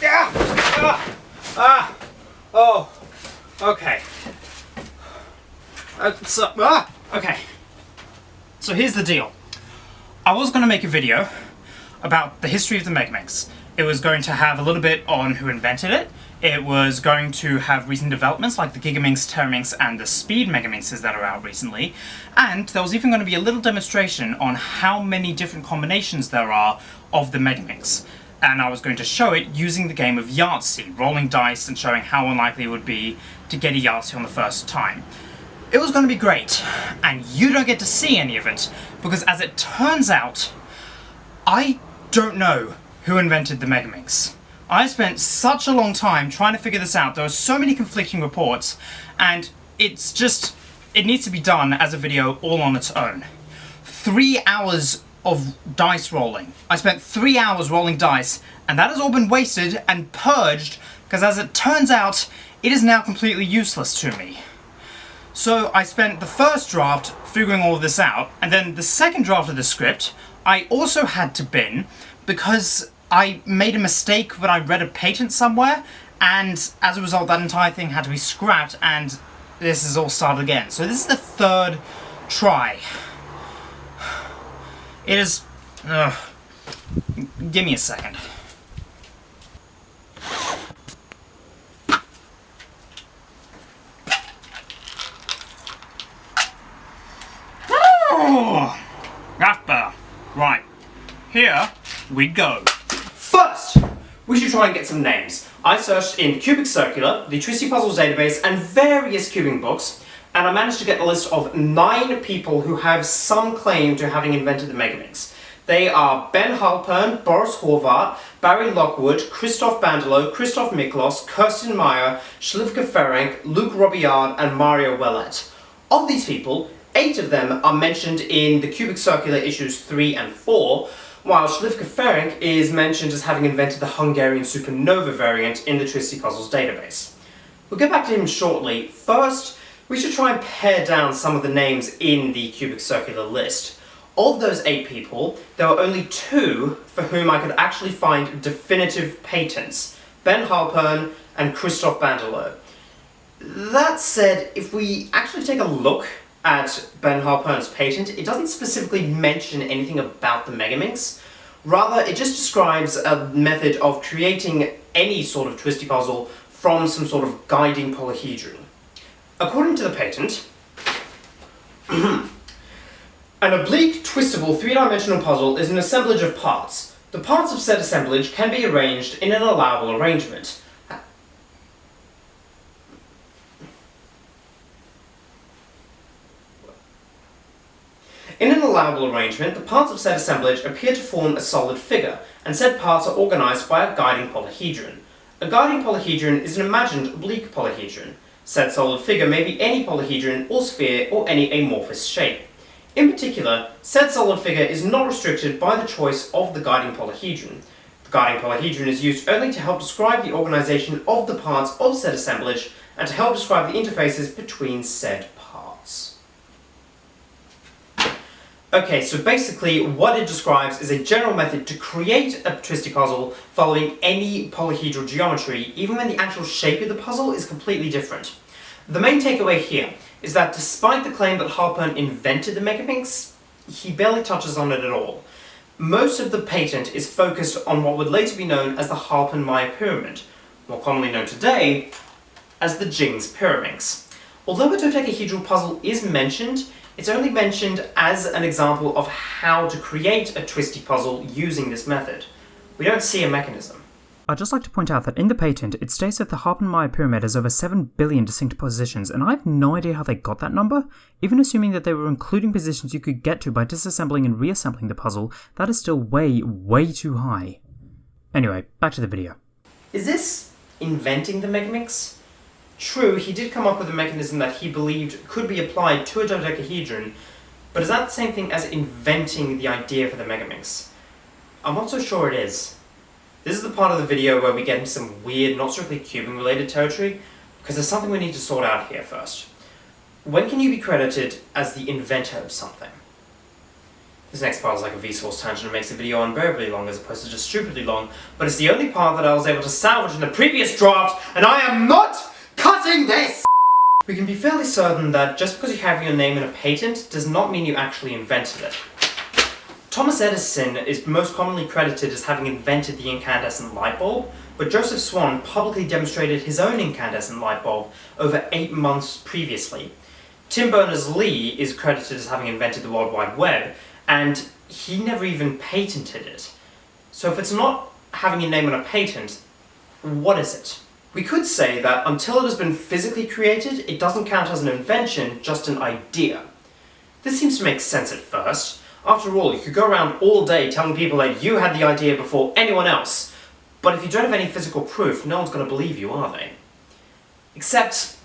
Yeah! Ah! Ah! Oh! Okay. Uh, so, ah! Okay. So here's the deal. I was going to make a video about the history of the Megaminx. It was going to have a little bit on who invented it, it was going to have recent developments like the Gigaminx, Teraminx, and the Speed Megaminxes that are out recently, and there was even going to be a little demonstration on how many different combinations there are of the Megaminx. And I was going to show it using the game of Yahtzee, rolling dice and showing how unlikely it would be to get a Yahtzee on the first time. It was going to be great, and you don't get to see any of it, because as it turns out, I don't know who invented the Megaminx. I spent such a long time trying to figure this out. There are so many conflicting reports, and it's just, it needs to be done as a video all on its own. Three hours of dice rolling. I spent three hours rolling dice, and that has all been wasted and purged, because as it turns out, it is now completely useless to me. So I spent the first draft figuring all this out, and then the second draft of the script, I also had to bin, because I made a mistake when I read a patent somewhere, and as a result that entire thing had to be scrapped, and this is all started again. So this is the third try. It is... Ugh. Give me a second. Right. Here we go. First, we should try and get some names. I searched in Cubic Circular, the Twisty Puzzles database, and various cubing books, and I managed to get a list of nine people who have some claim to having invented the Megaminx. They are Ben Halpern, Boris Horvath, Barry Lockwood, Christoph Bandelow, Christoph Miklos, Kersten Meyer, Szlivka Ferenc, Luke Robillard, and Mario Ouellet. Of these people, eight of them are mentioned in the Cubic Circular issues 3 and 4, while Szlivka Ferenc is mentioned as having invented the Hungarian supernova variant in the Twisty Puzzles database. We'll get back to him shortly. First, we should try and pare down some of the names in the cubic circular list. Of those eight people, there were only two for whom I could actually find definitive patents, Ben Halpern and Christoph Bandelow. That said, if we actually take a look at Ben Halpern's patent, it doesn't specifically mention anything about the Megaminx. Rather, it just describes a method of creating any sort of twisty puzzle from some sort of guiding polyhedron. According to the patent, an oblique, twistable, three-dimensional puzzle is an assemblage of parts. The parts of said assemblage can be arranged in an allowable arrangement. In an allowable arrangement, the parts of said assemblage appear to form a solid figure, and said parts are organised by a guiding polyhedron. A guiding polyhedron is an imagined oblique polyhedron. Said solid figure may be any polyhedron or sphere or any amorphous shape. In particular, said solid figure is not restricted by the choice of the guiding polyhedron. The guiding polyhedron is used only to help describe the organisation of the parts of said assemblage and to help describe the interfaces between said Okay, so basically what it describes is a general method to create a twisty puzzle following any polyhedral geometry, even when the actual shape of the puzzle is completely different. The main takeaway here is that despite the claim that Halpern invented the Megaminx, he barely touches on it at all. Most of the patent is focused on what would later be known as the Halpern-Meyer pyramid, more commonly known today as the Jing's Pyraminx. Although a dodecahedral puzzle is mentioned, it's only mentioned as an example of how to create a twisty puzzle using this method. We don't see a mechanism. I'd just like to point out that in the patent, it states that the Halpern-Meyer pyramid has over 7 billion distinct positions, and I have no idea how they got that number. Even assuming that they were including positions you could get to by disassembling and reassembling the puzzle, that is still way, way too high. Anyway, back to the video. Is this inventing the Megaminx? True, he did come up with a mechanism that he believed could be applied to a dodecahedron, but is that the same thing as inventing the idea for the Megaminx? I'm not so sure it is. This is the part of the video where we get into some weird, not strictly cubing related territory, because there's something we need to sort out here first. When can you be credited as the inventor of something? This next part is like a Vsauce tangent and makes the video unbearably long as opposed to just stupidly long, but it's the only part that I was able to salvage in the previous draft, and I am not cutting this! We can be fairly certain that just because you have your name in a patent does not mean you actually invented it. Thomas Edison is most commonly credited as having invented the incandescent light bulb, but Joseph Swan publicly demonstrated his own incandescent light bulb over eight months previously. Tim Berners-Lee is credited as having invented the World Wide Web, and he never even patented it. So if it's not having your name on a patent, what is it? We could say that until it has been physically created, it doesn't count as an invention, just an idea. This seems to make sense at first. After all, you could go around all day telling people that you had the idea before anyone else, but if you don't have any physical proof, no one's going to believe you, are they? Except,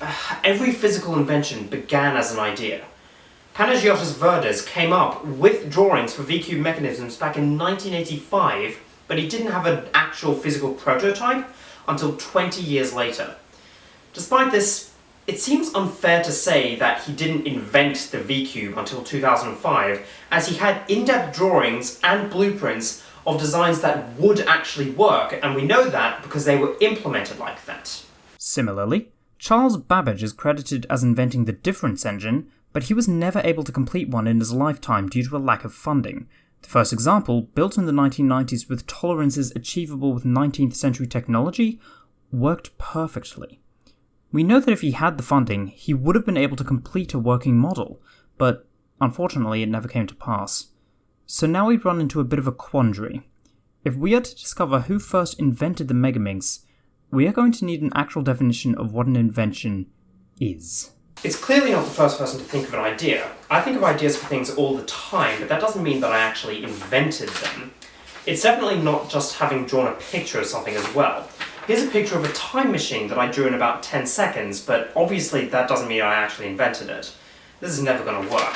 uh, every physical invention began as an idea. Panagiotis Verdes came up with drawings for V-cube mechanisms back in 1985, but he didn't have an actual physical prototype until 20 years later. Despite this, it seems unfair to say that he didn't invent the V-cube until 2005, as he had in-depth drawings and blueprints of designs that would actually work, and we know that because they were implemented like that. Similarly, Charles Babbage is credited as inventing the difference engine, but he was never able to complete one in his lifetime due to a lack of funding. The first example, built in the 1990s with tolerances achievable with 19th century technology, worked perfectly. We know that if he had the funding, he would have been able to complete a working model, but unfortunately it never came to pass. So now we run into a bit of a quandary. If we are to discover who first invented the Megaminx, we are going to need an actual definition of what an invention is. It's clearly not the first person to think of an idea. I think of ideas for things all the time, but that doesn't mean that I actually invented them. It's definitely not just having drawn a picture of something as well. Here's a picture of a time machine that I drew in about 10 seconds, but obviously that doesn't mean I actually invented it. This is never going to work.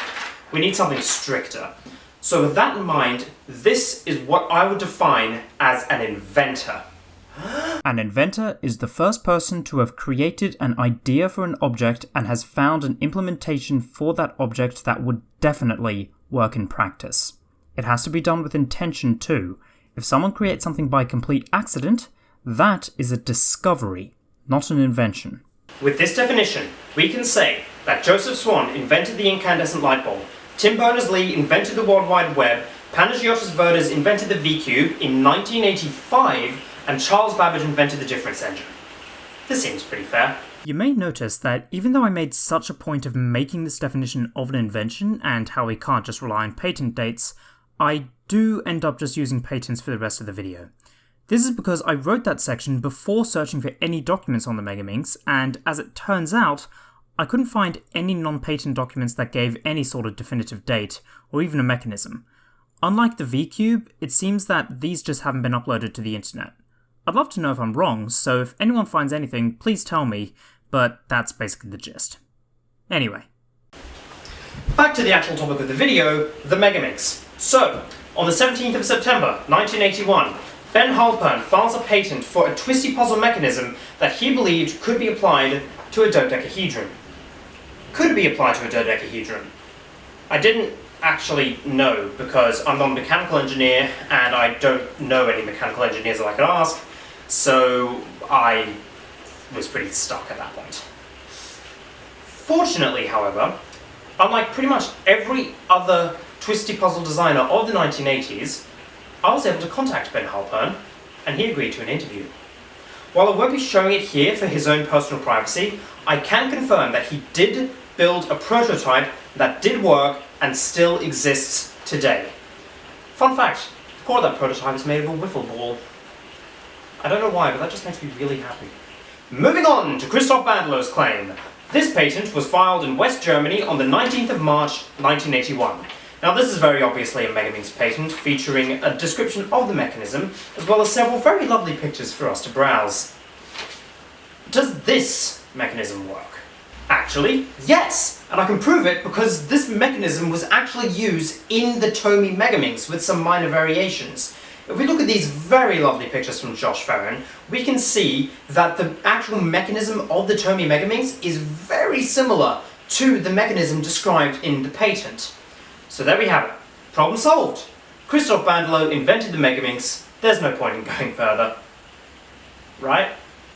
We need something stricter. So with that in mind, this is what I would define as an inventor. An inventor is the first person to have created an idea for an object and has found an implementation for that object that would definitely work in practice. It has to be done with intention too. If someone creates something by complete accident, that is a discovery, not an invention. With this definition, we can say that Joseph Swan invented the incandescent light bulb, Tim Berners-Lee invented the World Wide Web, Panagiotis Verdes invented the V-cube in 1985, and Charles Babbage invented the difference engine. This seems pretty fair. You may notice that even though I made such a point of making this definition of an invention and how we can't just rely on patent dates, I do end up just using patents for the rest of the video. This is because I wrote that section before searching for any documents on the Megaminx, and as it turns out, I couldn't find any non-patent documents that gave any sort of definitive date, or even a mechanism. Unlike the V-Cube, it seems that these just haven't been uploaded to the internet. I'd love to know if I'm wrong, so if anyone finds anything, please tell me, but that's basically the gist. Anyway. Back to the actual topic of the video, the Megaminx. So, on the 17th of September, 1981, Ben Halpern files a patent for a twisty puzzle mechanism that he believed could be applied to a dodecahedron. Could be applied to a dodecahedron. I didn't actually know because I'm not a mechanical engineer and I don't know any mechanical engineers that I could ask, so I was pretty stuck at that point. Fortunately, however, unlike pretty much every other twisty puzzle designer of the 1980s, I was able to contact Ben Halpern, and he agreed to an interview. While I won't be showing it here for his own personal privacy, I can confirm that he did build a prototype that did work and still exists today. Fun fact, core of that prototype is made of a wiffle ball. I don't know why, but that just makes me really happy. Moving on to Christoph Bandelow's claim. This patent was filed in West Germany on the 19th of March 1981. Now this is very obviously a Megaminx patent, featuring a description of the mechanism, as well as several very lovely pictures for us to browse. Does this mechanism work? Actually, yes! And I can prove it because this mechanism was actually used in the Tomy Megaminx with some minor variations. If we look at these very lovely pictures from Josh Farron, we can see that the actual mechanism of the Tomy Megaminx is very similar to the mechanism described in the patent. So there we have it. Problem solved. Christoph Bandelow invented the Megaminx. There's no point in going further. Right?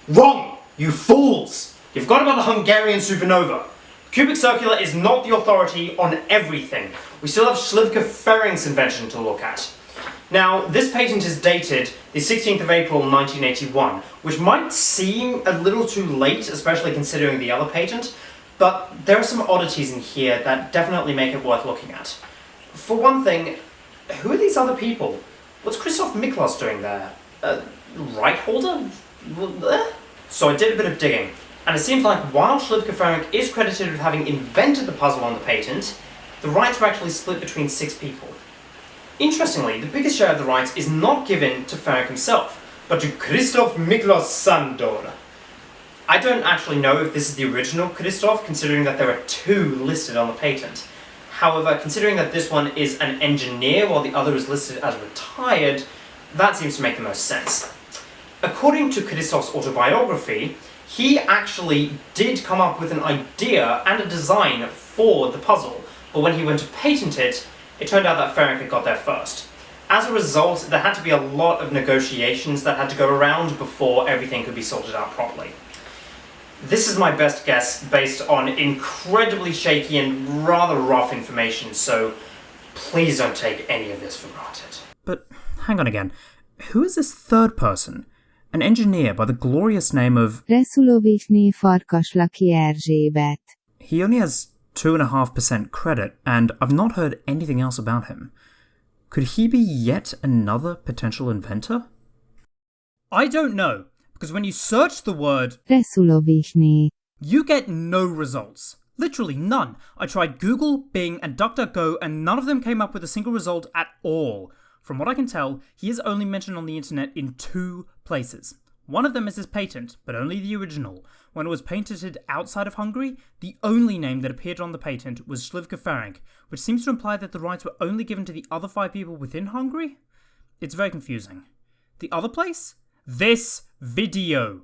Wrong! You fools! You've got about the Hungarian supernova. Cubic Circular is not the authority on everything. We still have Szlivka Ferenc's invention to look at. Now, this patent is dated the 16th of April 1981, which might seem a little too late, especially considering the other patent, but there are some oddities in here that definitely make it worth looking at. For one thing, who are these other people? What's Christoph Miklos doing there? Uh, right holder? So I did a bit of digging, and it seems like while Szlivka Ferenc is credited with having invented the puzzle on the patent, the rights were actually split between six people. Interestingly, the biggest share of the rights is not given to Ferenc himself, but to Christoph Miklos Sandor. I don't actually know if this is the original Christoph, considering that there are two listed on the patent. However, considering that this one is an engineer while the other is listed as retired, that seems to make the most sense. According to Christoph's autobiography, he actually did come up with an idea and a design for the puzzle, but when he went to patent it, it turned out that Ferenc had got there first. As a result, there had to be a lot of negotiations that had to go around before everything could be sorted out properly. This is my best guess based on incredibly shaky and rather rough information, so please don't take any of this for granted. But hang on again. Who is this third person? An engineer by the glorious name of. Resulovichny Farkaslaki Erzsébet. He only has 2.5% credit, and I've not heard anything else about him. Could he be yet another potential inventor? I don't know, because when you search the word, Resulovichny. you get no results. Literally none. I tried Google, Bing, and DuckDuckGo, and none of them came up with a single result at all. From what I can tell, he is only mentioned on the internet in two places. One of them is his patent, but only the original. When it was patented outside of Hungary, the only name that appeared on the patent was Szlivka Ferenc, which seems to imply that the rights were only given to the other five people within Hungary? It's very confusing. The other place? This video.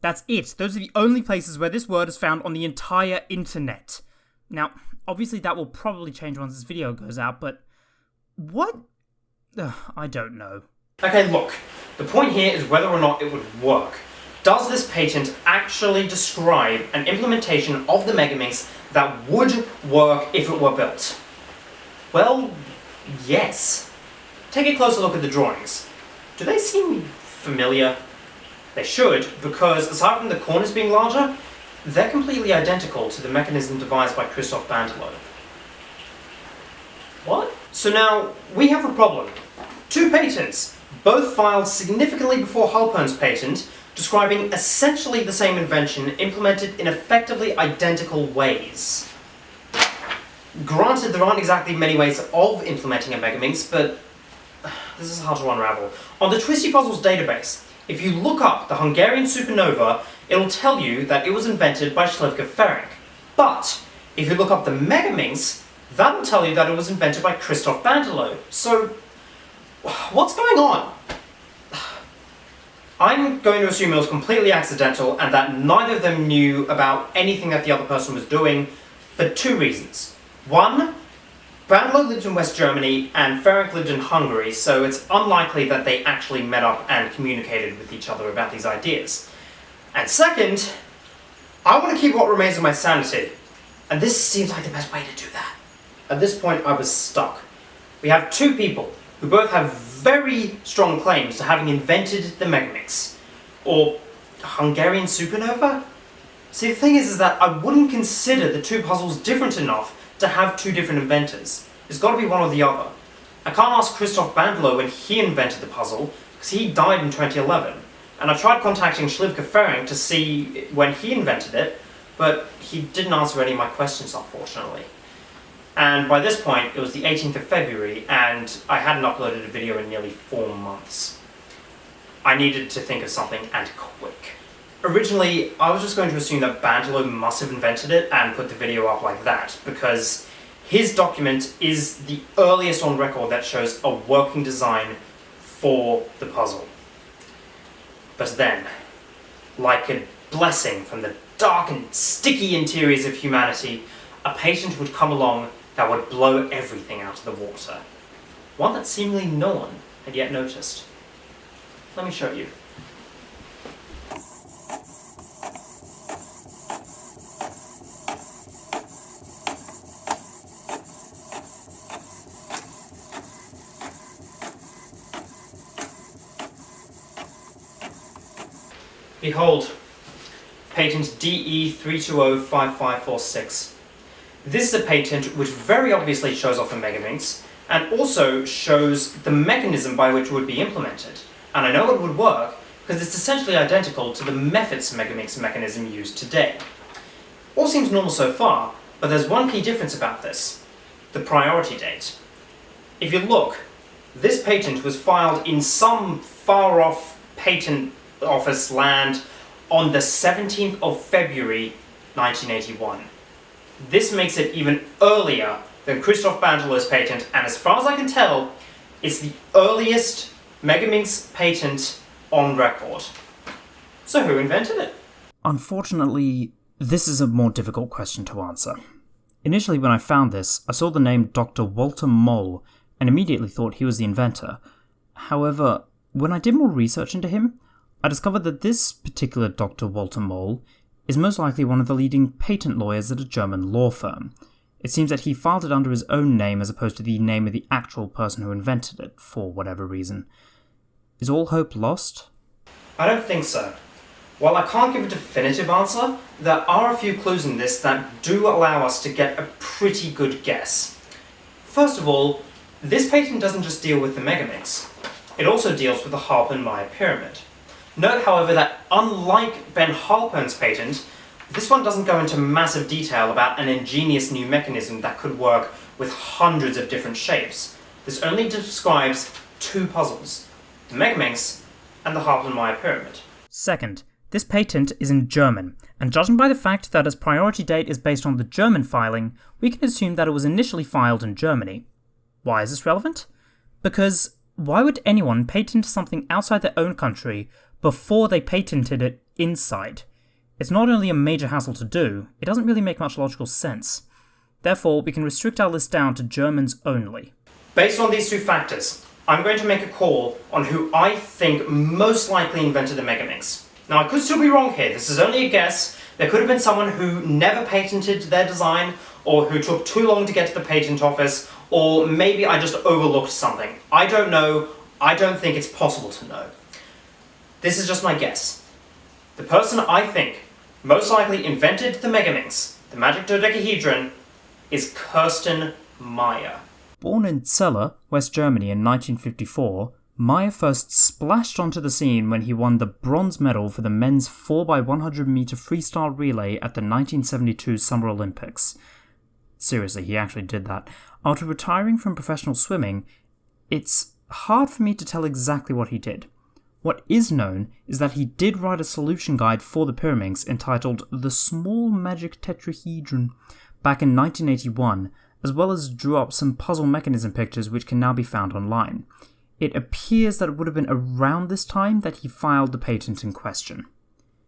That's it. Those are the only places where this word is found on the entire internet. Now, obviously that will probably change once this video goes out, but what? Ugh, I don't know. Okay, look, the point here is whether or not it would work. Does this patent actually describe an implementation of the Megaminx that would work if it were built? Well, yes. Take a closer look at the drawings. Do they seem familiar? They should, because aside from the corners being larger, they're completely identical to the mechanism devised by Christoph Bandelow. What? So now, we have a problem. Two patents, both filed significantly before Halpern's patent, describing essentially the same invention implemented in effectively identical ways. Granted, there aren't exactly many ways of implementing a Megaminx, but this is hard to unravel. On the Twisty Puzzles database, if you look up the Hungarian supernova, it'll tell you that it was invented by Szlivka Ferenc. But, if you look up the Megaminx, that'll tell you that it was invented by Christoph Bandelow. So, what's going on? I'm going to assume it was completely accidental and that neither of them knew about anything that the other person was doing for two reasons. One, Bandelow lived in West Germany and Ferenc lived in Hungary, so it's unlikely that they actually met up and communicated with each other about these ideas. And second, I want to keep what remains of my sanity, and this seems like the best way to do that. At this point, I was stuck. We have two people who both have very strong claims to having invented the Megaminx, or Hungarian supernova? See, the thing is, is that I wouldn't consider the two puzzles different enough to have two different inventors. It's got to be one or the other. I can't ask Christoph Bandelow when he invented the puzzle, because he died in 2011. And I tried contacting Szlivka Ferenc to see when he invented it, but he didn't answer any of my questions, unfortunately. And by this point, it was the 18th of February, and I hadn't uploaded a video in nearly four months. I needed to think of something, and quick. Originally, I was just going to assume that Bandelow must have invented it and put the video up like that, because his document is the earliest on record that shows a working design for the puzzle. But then, like a blessing from the dark and sticky interiors of humanity, a patient would come along that would blow everything out of the water. one that seemingly no one had yet noticed. Let me show you. Behold, patent DE3205546. This is a patent which very obviously shows off the Megaminx, and also shows the mechanism by which it would be implemented. And I know it would work, because it's essentially identical to the methods Megaminx mechanism used today. All seems normal so far, but there's one key difference about this. The priority date. If you look, this patent was filed in some far-off patent office land on the 17th of February 1981. This makes it even earlier than Christoph Bandelow's patent, and as far as I can tell, it's the earliest Megaminx patent on record. So who invented it? Unfortunately, this is a more difficult question to answer. Initially, when I found this, I saw the name Dr. Walter Moll and immediately thought he was the inventor. However, when I did more research into him, I discovered that this particular Dr. Walter Moll is most likely one of the leading patent lawyers at a German law firm. It seems that he filed it under his own name as opposed to the name of the actual person who invented it, for whatever reason. Is all hope lost? I don't think so. While I can't give a definitive answer, there are a few clues in this that do allow us to get a pretty good guess. First of all, this patent doesn't just deal with the Megaminx. it also deals with the Halpern-Meyer pyramid. Note, however, that unlike Ben Halpern's patent, this one doesn't go into massive detail about an ingenious new mechanism that could work with hundreds of different shapes. This only describes two puzzles, the Megaminx and the Halpern-Meyer pyramid. Second, this patent is in German, and judging by the fact that its priority date is based on the German filing, we can assume that it was initially filed in Germany. Why is this relevant? Because why would anyone patent something outside their own country before they patented it inside? It's not only a major hassle to do, it doesn't really make much logical sense. Therefore, we can restrict our list down to Germans only. Based on these two factors, I'm going to make a call on who I think most likely invented the Megaminx. Now, I could still be wrong here, this is only a guess. There could have been someone who never patented their design, or who took too long to get to the patent office, or maybe I just overlooked something. I don't know, I don't think it's possible to know. This is just my guess. The person I think most likely invented the Megaminx, the magic dodecahedron, is Kersten Meyer. Born in Celle, West Germany in 1954, Meyer first splashed onto the scene when he won the bronze medal for the men's 4x100 meter freestyle relay at the 1972 Summer Olympics. Seriously, he actually did that. After retiring from professional swimming, it's hard for me to tell exactly what he did. What is known is that he did write a solution guide for the Pyraminx entitled The Small Magic Tetrahedron back in 1981, as well as drew up some puzzle mechanism pictures which can now be found online. It appears that it would have been around this time that he filed the patent in question.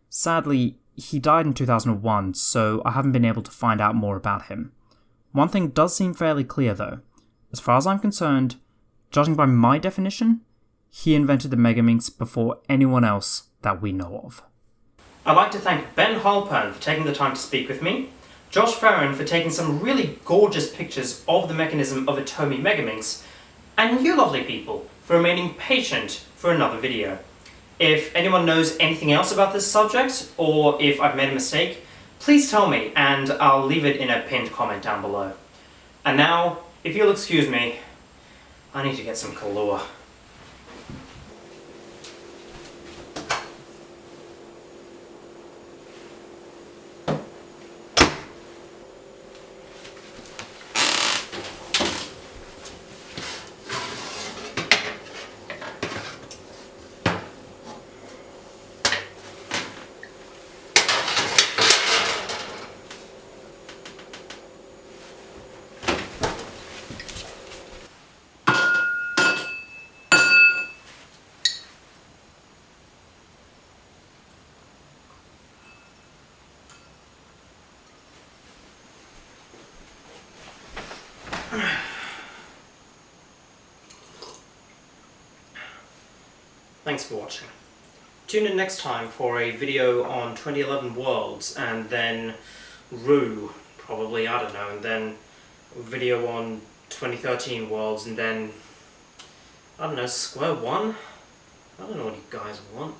Sadly, he died in 2001, so I haven't been able to find out more about him. One thing does seem fairly clear though. As far as I'm concerned, judging by my definition, he invented the Megaminx before anyone else that we know of. I'd like to thank Ben Halpern for taking the time to speak with me, Josh Farron for taking some really gorgeous pictures of the mechanism of a Tomy Megaminx, and you lovely people for remaining patient for another video. If anyone knows anything else about this subject, or if I've made a mistake, please tell me and I'll leave it in a pinned comment down below. And now, if you'll excuse me, I need to get some Kahlua. Thanks for watching. Tune in next time for a video on 2011 Worlds, and then Rue, probably, I don't know, and then video on 2013 Worlds, and then, I don't know, Square One? I don't know what you guys want.